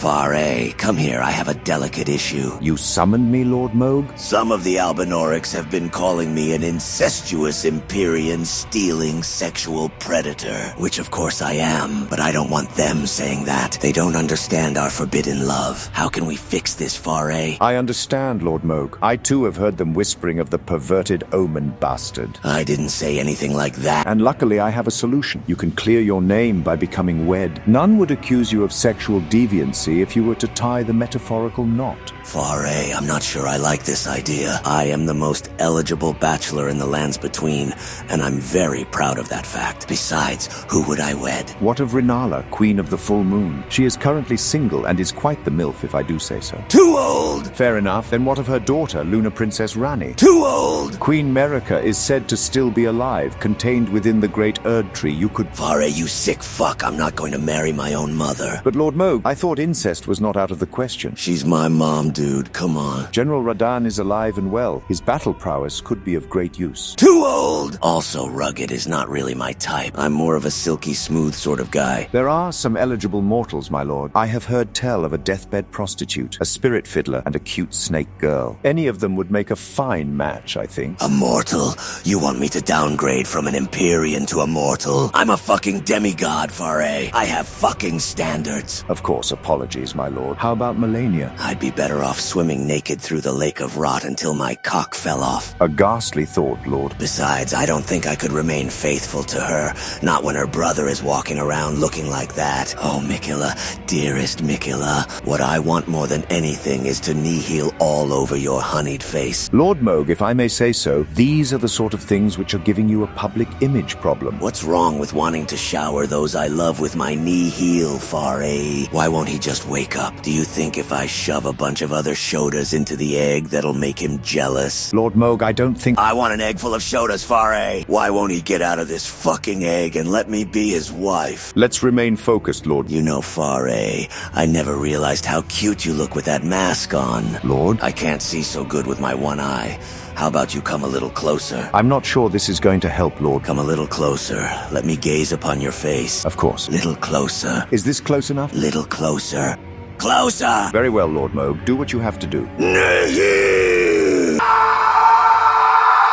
Varré, come here, I have a delicate issue. You summoned me, Lord Mohg? Some of the Albinaurics have been calling me an incestuous Empyrean stealing sexual predator, which of course I am, but I don't want them saying that. They don't understand our forbidden love. How can we fix this, Varré? I understand, Lord Mohg. I too have heard them whispering of the perverted omen bastard. I didn't say anything like that. And luckily I have a solution. You can clear your name by becoming wed. None would accuse you of sexual deviancy if you were to tie the metaphorical knot. Varré, I'm not sure I like this idea. I am the most eligible bachelor in the lands between, and I'm very proud of that fact. Besides, who would I wed? What of Rennala, Queen of the Full Moon? She is currently single and is quite the MILF, if I do say so. Too old! Fair enough. Then what of her daughter, Luna Princess Ranni? Too old! Queen Marika is said to still be alive, contained within the great Erd tree. You could... Varré, you sick fuck. I'm not going to marry my own mother. But Lord Mohg, I thought incest was not out of the question. She's my mom, dude. Come on. General Radahn is alive and well. His battle prowess could be of great use. Too old! Also, rugged is not really my type. I'm more of a silky smooth sort of guy. There are some eligible mortals, my lord. I have heard tell of a deathbed prostitute, a spirit fiddler, and a cute snake girl. Any of them would make a fine match, I think. A mortal? You want me to downgrade from an Empyrean to a mortal? I'm a fucking demigod, Varré. I have fucking standards. Of course, apologies, my lord. How about Malenia? I'd be better off swimming naked through the lake of rot until my cock fell off. A ghastly thought, lord. Besides, I don't think I could remain faithful to her, not when her brother is walking around looking like that. Oh, Miquella, dearest Miquella, what I want more than anything is to Nihil all over your honeyed face. Lord Mohg, if I may say so, these are the sort of things which are giving you a public image problem. What's wrong with wanting to shower those I love with my knee heel, Varré? Eh? Why won't he just wake up? Do you think if I shove a bunch of other Shodas into the egg, that'll make him jealous? Lord Mohg, I don't think... I want an egg full of Shodas, Varré. Why won't he get out of this fucking egg and let me be his wife? Let's remain focused, Lord. You know, Varré, I never realized how cute you look with that mask on. Lord? I can't see so good with my one eye. How about you come a little closer? I'm not sure this is going to help, Lord. Come a little closer. Let me gaze upon your face. Of course. Little closer. Is this close enough? Little closer. Closer! Very well, Lord Mohg. Do what you have to do.